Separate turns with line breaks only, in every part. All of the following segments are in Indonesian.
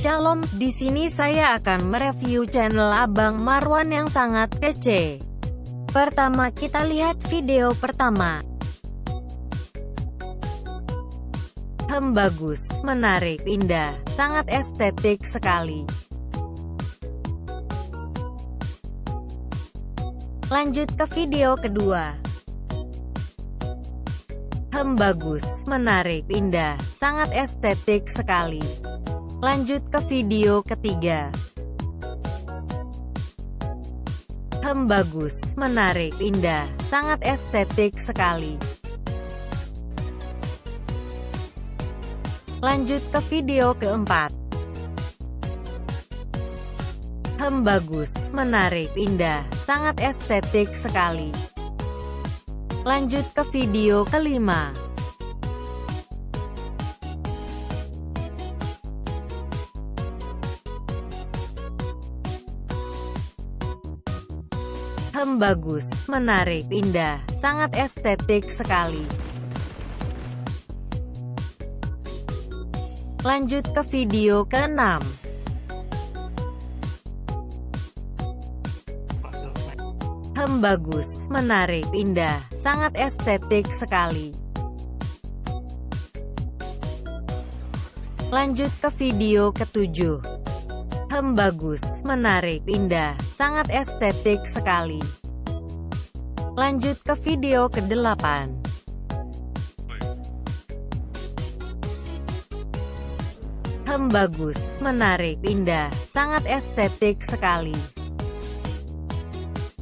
Assalamualaikum, di sini saya akan mereview channel Abang Marwan yang sangat kece. Pertama kita lihat video pertama. Hem bagus, menarik, indah, sangat estetik sekali. Lanjut ke video kedua. Hem bagus, menarik, indah, sangat estetik sekali. Lanjut ke video ketiga. Hem bagus, menarik, indah, sangat estetik sekali. Lanjut ke video keempat. Hem bagus, menarik, indah, sangat estetik sekali. Lanjut ke video kelima. Hem bagus, menarik, indah, sangat estetik sekali. Lanjut ke video ke-6. Hem bagus, menarik, indah, sangat estetik sekali. Lanjut ke video ke-7. Hem bagus, menarik, indah, sangat estetik sekali. Lanjut ke video ke-8. Hem bagus, menarik, indah, sangat estetik sekali.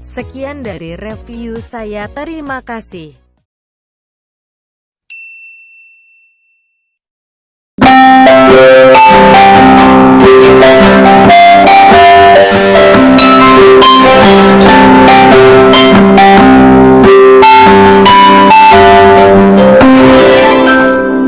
Sekian dari review saya, terima kasih.